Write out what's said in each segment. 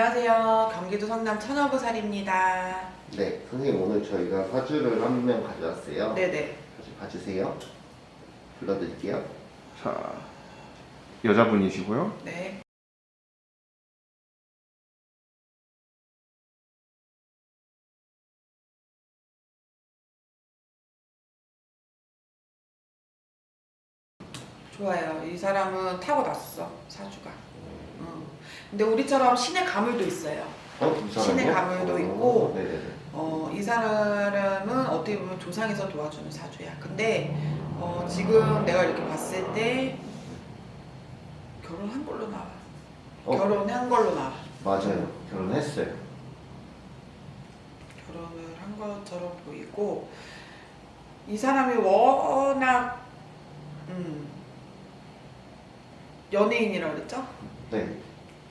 안녕하세요. 경기도 성남 천여보살입니다. 네, 선생님 오늘 저희가 사주를 한 명 가져왔어요. 네네. 사주 봐주세요. 불러드릴게요. 자, 여자분이시고요. 네. 좋아요. 이 사람은 타고났어 사주가. 응. 근데 우리처럼 신의 가물도 있어요. 어, 이 사람이요? 신의 가물도 어, 있고, 네네네. 어, 이 사람은 어떻게 보면 조상에서 도와주는 사주야. 근데 어, 지금 내가 이렇게 봤을 때 결혼한 걸로 나와. 어? 결혼한 걸로 나와. 맞아요. 결혼했어요. 결혼을 한 것처럼 보이고 이 사람이 워낙 음, 연예인이라 그랬죠? 네.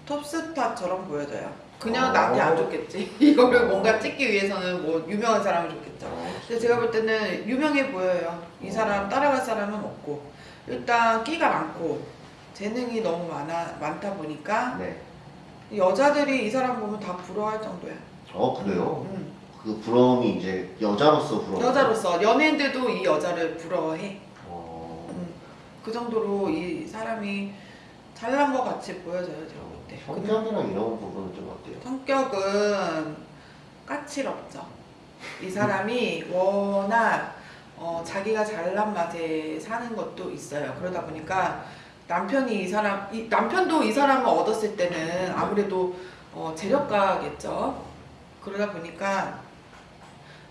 톱스타처럼 보여져요. 그냥 어. 나한테 안 좋겠지. 이거를 뭔가 찍기 위해서는 뭐 유명한 사람이 좋겠죠. 어, 근데 제가 볼 때는 유명해 보여요. 이 사람 따라갈 사람은 없고 일단 끼가 많고 재능이 너무 많아 많다 보니까 네. 여자들이 이 사람 보면 다 부러워할 정도야. 어, 그래요? 음. 그 부러움이 이제 여자로서 부러움. 여자로서 연예인들도 이 여자를 부러워해. 어, 음. 그 정도로 이 사람이 잘난 것 같이 보여져요 제가 볼 때. 성격이랑 이런 부분은 좀 어때요? 성격은 까칠없죠. 이 사람이 워낙 어, 자기가 잘난 맛에 사는 것도 있어요. 그러다 보니까 남편이 이 사람, 이, 남편도 이 사람을 얻었을 때는 아무래도 어, 재력가겠죠. 그러다 보니까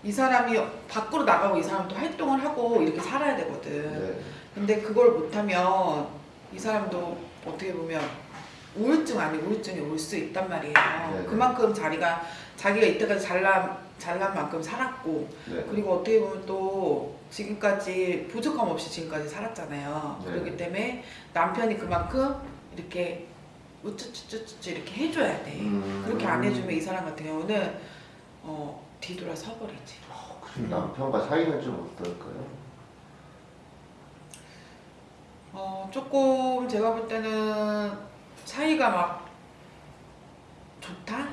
이 사람이 밖으로 나가고 이 사람도 활동을 하고 이렇게 살아야 되거든. 네. 근데 그걸 못하면 이 사람도 어떻게 보면 우울증 아닌 우울증이 올 수 있단 말이에요. 네. 그만큼 자기가 자기가 이때까지 잘난 잘난 만큼 살았고 네. 그리고 어떻게 보면 또 지금까지 부족함 없이 지금까지 살았잖아요. 네. 그렇기 때문에 남편이 그만큼 이렇게 우쭈쭈쭈쭈 이렇게 해줘야 돼. 음. 그렇게 안 해주면 이 사람 같은 경우는 어, 뒤돌아 서버리지. 어, 그럼 남편과 사이는 좀 어떨까요? 어, 조금 제가 볼 때는 사이가 막 좋다?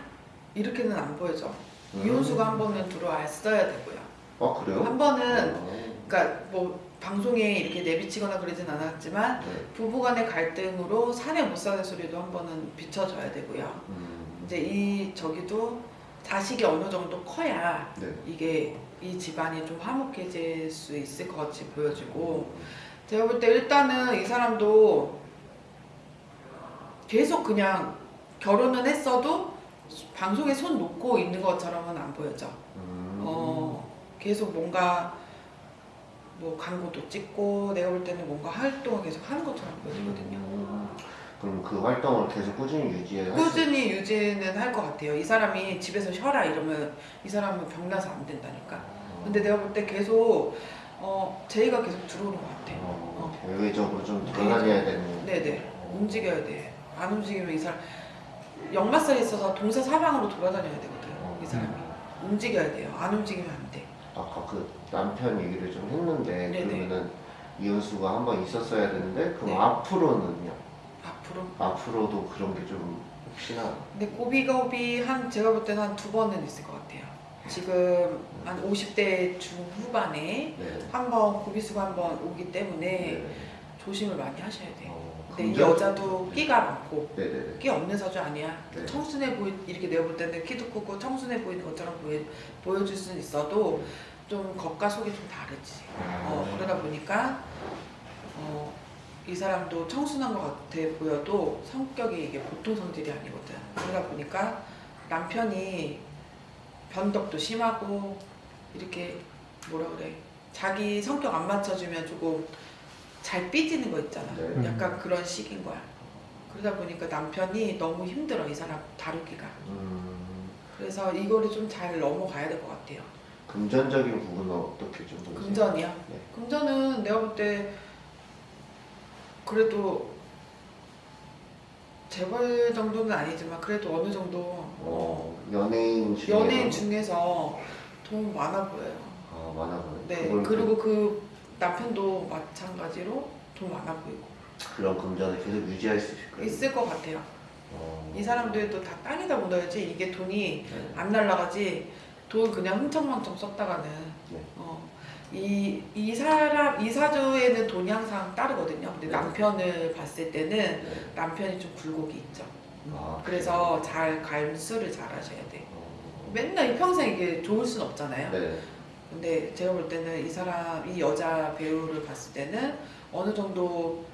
이렇게는 안 보여져. 음. 이혼수가 한 번은 들어왔어야 되고요. 어, 그래요? 한 번은, 어, 그러니까 뭐 방송에 이렇게 내비치거나 그러진 않았지만 네. 부부간의 갈등으로 사내 못 사는 소리도 한 번은 비춰줘야 되고요. 음. 이제 이 저기도 자식이 어느 정도 커야 네. 이게 이 집안이 좀 화목해질 수 있을 것 같이 보여지고 제가 볼 때 일단은 이 사람도 계속 그냥 결혼은 했어도 방송에 손 놓고 있는 것처럼은 안 보여져. 음. 어, 계속 뭔가 뭐 광고도 찍고 내가 볼 때는 뭔가 활동을 계속 하는 것처럼 보여지거든요. 음. 그럼 그 활동을 계속 꾸준히 유지해 할 수- 꾸준히 유지는 할 것 같아요. 이 사람이 집에서 쉬어라 이러면 이 사람은 병나서 안 된다니까. 어. 근데 내가 볼 때 계속 어, 제의가 계속 들어오는 것 같아. 어, 대외적으로 좀 돌아다녀야 되는. 네네. 움직여야 돼. 안 움직이면 이 사람 역마살이 있어서 동서 사방으로 돌아다녀야 되거든. 이 사람이 움직여야 돼요. 안 움직이면 안 돼. 아까 그 남편 얘기를 좀 했는데 네네. 그러면은 이혼수가 한 번 있었어야 되는데 그럼 네. 앞으로는요? 앞으로. 앞으로도 그런 게 좀 혹시나 근데 고비고비 한 제가 볼 때는 한 두 번은 있을 것 같아요. 지금 한 50대 중후반에 네. 한번 고비수가 한번 오기 때문에 네. 조심을 많이 하셔야 돼요. 어, 근데 이 여자도 끼가 많고 네네네. 끼 없는 사주 아니야. 네. 청순해 보이 이렇게 내가 볼 때는 키도 크고 청순해 보이는 것처럼 보여, 보여줄 수는 있어도 좀 겉과 속이 좀 다르지. 어, 그러다 보니까 어, 이 사람도 청순한 것 같아 보여도 성격이 이게 보통 성질이 아니거든. 그러다 보니까 남편이 변덕도 심하고 이렇게 뭐라 그래 자기 성격 안 맞춰주면 조금 잘 삐지는 거 있잖아. 네. 약간 그런 식인 거야. 그러다 보니까 남편이 너무 힘들어 이 사람 다루기가. 음, 그래서 이거를 좀 잘 넘어가야 될 것 같아요. 금전적인 부분은 어떻게 좀 보세요? 금전이야. 네. 금전은 내가 볼 때 그래도 재벌 정도는 아니지만 그래도 어느 정도 어, 어, 연예인 중에 연예인 중에서 돈 많아 보여요. 아, 많아 보여요. 네. 그리고 그 남편도 마찬가지로 돈 많아 보이고 그, 그런 금전을 계속 유지할 수 있을까요? 있을 것 같아요. 어. 이 사람들도 다 땅에다 묻어야지 이게 돈이 네. 안 날라가지 돈 그냥 흥청망청 썼다가는 네. 어, 이, 이 사람 이 사주에는 돈이 항상 따르거든요. 근데 네. 남편을 봤을 때는 네. 남편이 좀 굴곡이 있죠. 아, 그래서 잘 갈수를 잘 하셔야 돼. 어. 맨날 이 평생 이게 좋을 순 없잖아요. 네. 근데 제가 볼 때는 이 사람 이 여자 배우를 봤을 때는 어느 정도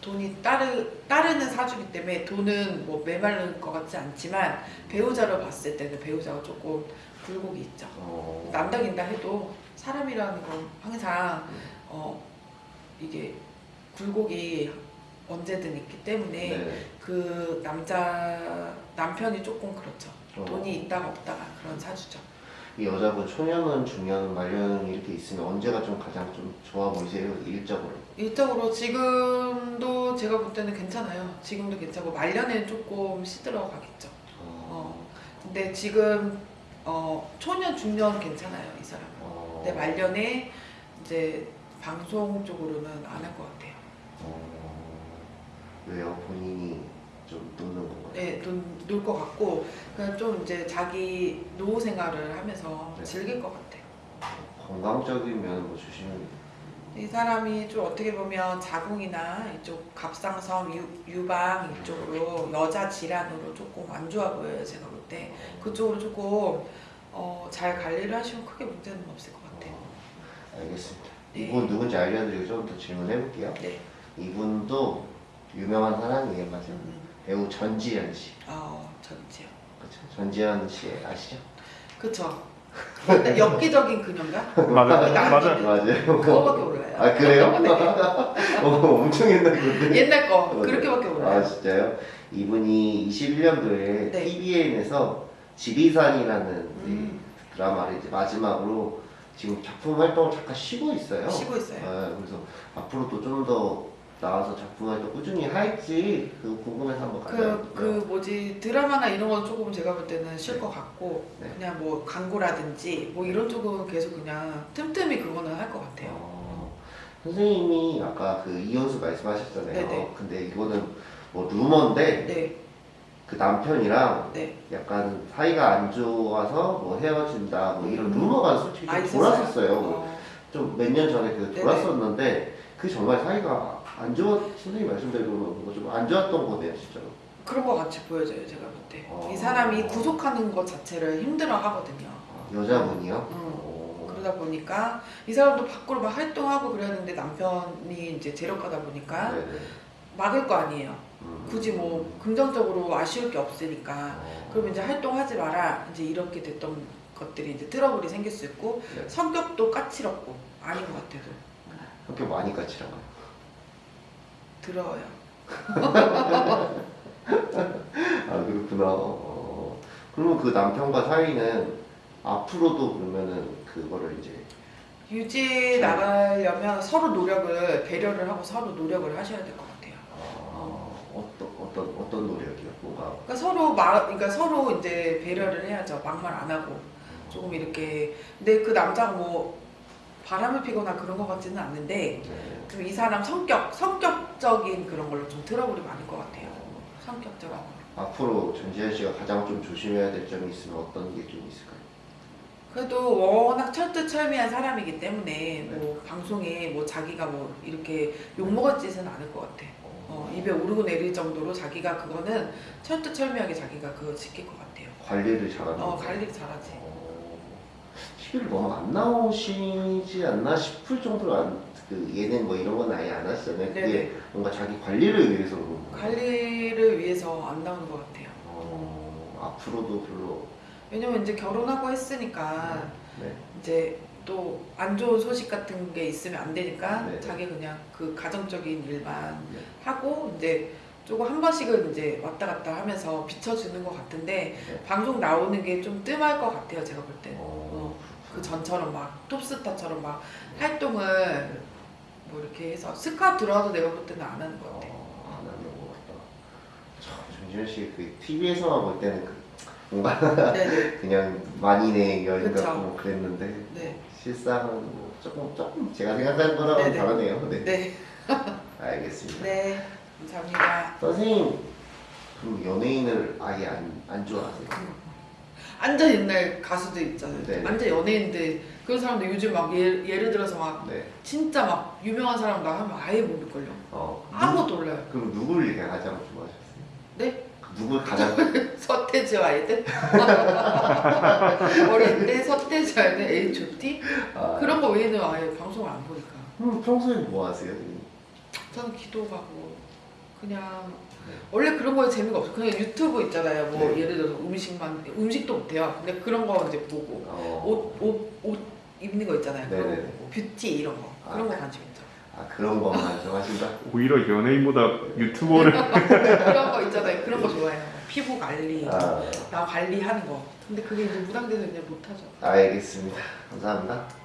돈이 따르 따르는 사주기 때문에 돈은 뭐 메마를 것 같지 않지만 배우자를 봤을 때는 배우자가 조금 굴곡이 있죠. 어. 남다긴다 해도 사람이라는 건 항상 어 이게 굴곡이 언제든 있기 때문에 네. 그 남자 남편이 조금 그렇죠. 어. 돈이 있다가 없다가 그런 사주죠. 이 여자분 초년은 중년 말년 이렇게 있으면 언제가 좀 가장 좀 좋아 보이세요 일적으로? 일적으로 지금도 제가 볼 때는 괜찮아요. 지금도 괜찮고 말년에는 조금 시들어 가겠죠. 어. 근데 지금 어 초년 중년 괜찮아요 이 사람. 은 어. 근데 말년에 이제 방송 쪽으로는 안 할 것 같아요. 어. 왜요? 본인이 좀 놓는 건가요? 네, 놀 것 같고 그냥 좀 이제 자기 노후 생활을 하면서 네. 즐길 것 같아요. 건강적인 면은 뭐 주시면 이 사람이 좀 어떻게 보면 자궁이나 이쪽 갑상선, 유, 유방 이쪽으로 여자 질환으로 조금 안 좋아 보여요 제가 볼 때. 그쪽으로 조금 어, 잘 관리를 하시면 크게 문제는 없을 것 같아요. 어, 알겠습니다. 네. 이분 누군지 알려드리고 좀 더 질문해 볼게요. 네. 이분도 유명한 사람이에요, 맞아요. 음, 배우 전지현 씨. 어, 전지요. 그렇죠. 전지현 씨 아시죠? 그쵸. 엽기적인 그녀인가? 맞아요. 맞아요. 맞아요. 그거밖에 몰라요. 아 그래요? 네. 어, 엄청 옛날 건데. 옛날 거 그렇게밖에 아 몰라요. 진짜요? 이분이 21년도에 네. TVN에서 지리산이라는 음. 이 드라마를 이제 마지막으로 지금 작품 활동을 잠깐 쉬고 있어요. 쉬고 있어요. 아, 그래서 앞으로도 좀 더 나와서 작품 활동 꾸준히 할지 그 궁금해서 한번 그. 그 뭐지 드라마나 이런 건 조금 제가 볼 때는 쉴것 같고 네. 그냥 뭐 광고라든지 뭐 이런 쪽은 계속 그냥 틈틈이 그거는 할 것 같아요. 어, 선생님이 아까 그 이혼수 말씀하셨잖아요. 네네. 근데 이거는 뭐 루머인데 네, 그 남편이랑 네. 약간 사이가 안 좋아서 뭐 헤어진다 뭐 이런 음. 루머가 솔직히 아, 좀? 돌았었어요. 어, 좀몇 년 전에 그. 돌았었는데 그 정말 사이가 안 좋았 선생님 말씀대로 좀안 좋았던 거네요 진짜로. 그런 것 같이 보여져요 제가 볼 때. 어. 이 사람이 구속하는 것 자체를 힘들어 하거든요. 아, 여자분이요? 음. 어. 그러다 보니까 이 사람도 밖으로 막 활동하고 그랬는데 남편이 이제 재력가다 보니까 네네. 막을 거 아니에요. 음. 굳이 뭐 긍정적으로 아쉬울 게 없으니까. 어. 그럼 이제 활동하지 마라. 이제 이렇게 됐던 것들이 이제 트러블이 생길 수 있고 네. 성격도 까칠했고 아닌 것 같아도 성격 많이 까칠한가요? 들어요. 아 그렇구나. 어. 그러면 그 남편과 사이는 앞으로도 그러면은 그거를 이제 유지해 나가려면 서로 노력을 배려를 하고 서로 노력을 하셔야 될 것 같아요. 아, 어떤 어떤 어떤 노력이요? 뭔가 그러니까 서로 마, 그러니까 서로 이제 배려를 해야죠. 막말 안 하고 조금 이렇게. 근데 그 남자가 뭐 바람을 피거나 그런 것 같지는 않는데 네. 좀이 사람 성격 성격적인 그런 걸로 좀 트러블이 많을 것 같아요. 성격적인 거. 앞으로 전지현 씨가 가장 좀 조심해야 될 점이 있으면 어떤 게 좀 있을까요? 그래도 워낙 철두철미한 사람이기 때문에 뭐 방송에 뭐 자기가 뭐 이렇게 욕먹을 짓은 않을 것 같아. 어, 입에 오르고 내릴 정도로 자기가 그거는 철두철미하게 자기가 그거 지킬 것 같아요. 관리를 잘하는. 어, 거죠? 관리 잘하지. 어, TV를 너무 안 나오시지 않나 싶을 정도로 안, 그 예능 뭐 이런 건 아예 안 하시잖아요. 그게 네네. 뭔가 자기 관리를 위해서 그런 거예요. 관리를 위해서 안 나오는 것 같아요. 어, 앞으로도 별로. 왜냐면 이제 결혼하고 했으니까 네. 이제 또 안 좋은 소식 같은 게 있으면 안 되니까 네네. 자기 그냥 그 가정적인 일만 네. 하고 이제 조금 한 번씩은 이제 왔다 갔다 하면서 비춰주는 것 같은데 네. 방송 나오는 게 좀 뜸할 것 같아요 제가 볼 때. 어, 그 전처럼 막 톱스타처럼 막 활동을 뭐 이렇게 해서 스카 들어와도 내가 볼 때는 안 하는 것 같아. 어, 안 하는 것 같다. 참, 정지현 씨그 TV에서만 볼 때는 그 뭔가 네네. 그냥 만인의 여인. 같고 뭐 그랬는데 네. 실상은 뭐 조금 조금 제가 생각하는 거랑은 네네. 다르네요. 네. 네. 알겠습니다. 네. 감사합니다. 선생님 그럼 연예인을 아예 안, 안 좋아하세요? 완전 옛날 가수들 있잖아요. 네. 완전 연예인들 그런 사람들 요즘 막 예, 예를 들어서 막 네. 진짜 막 유명한 사람 나 하면 아예 모를걸요. 어, 누, 아무것도 몰라요. 그럼 누구를 이렇게 가장 좋아하셨어요? 네? 그 누굴 가장 서태지와 아이들? 어릴 때 서태지 아이들 H.O.T? 아, 그런 거 외에는 아예 방송을 안 보니까 그럼 평소에 뭐 하세요? 저는 기도하고 그냥 네. 원래 그런 거에 재미가 없어. 그냥 유튜브 있잖아요. 뭐 네. 예를 들어서 음식만 음식도 못해요. 근데 그런 거 이제 보고. 어, 옷 옷 옷 입는 거 있잖아요. 그런 거 네네네. 보고. 뷰티 이런 거. 그런 아. 거 관심 있죠. 아 그런 것만 좋아하신다? 오히려 연예인보다 유튜버를 그런 거 있잖아요. 그런 거 좋아해요. 피부 관리 아, 나 관리하는 거. 근데 그게 이제 무당돼서 이제 못하죠. 알겠습니다. 감사합니다.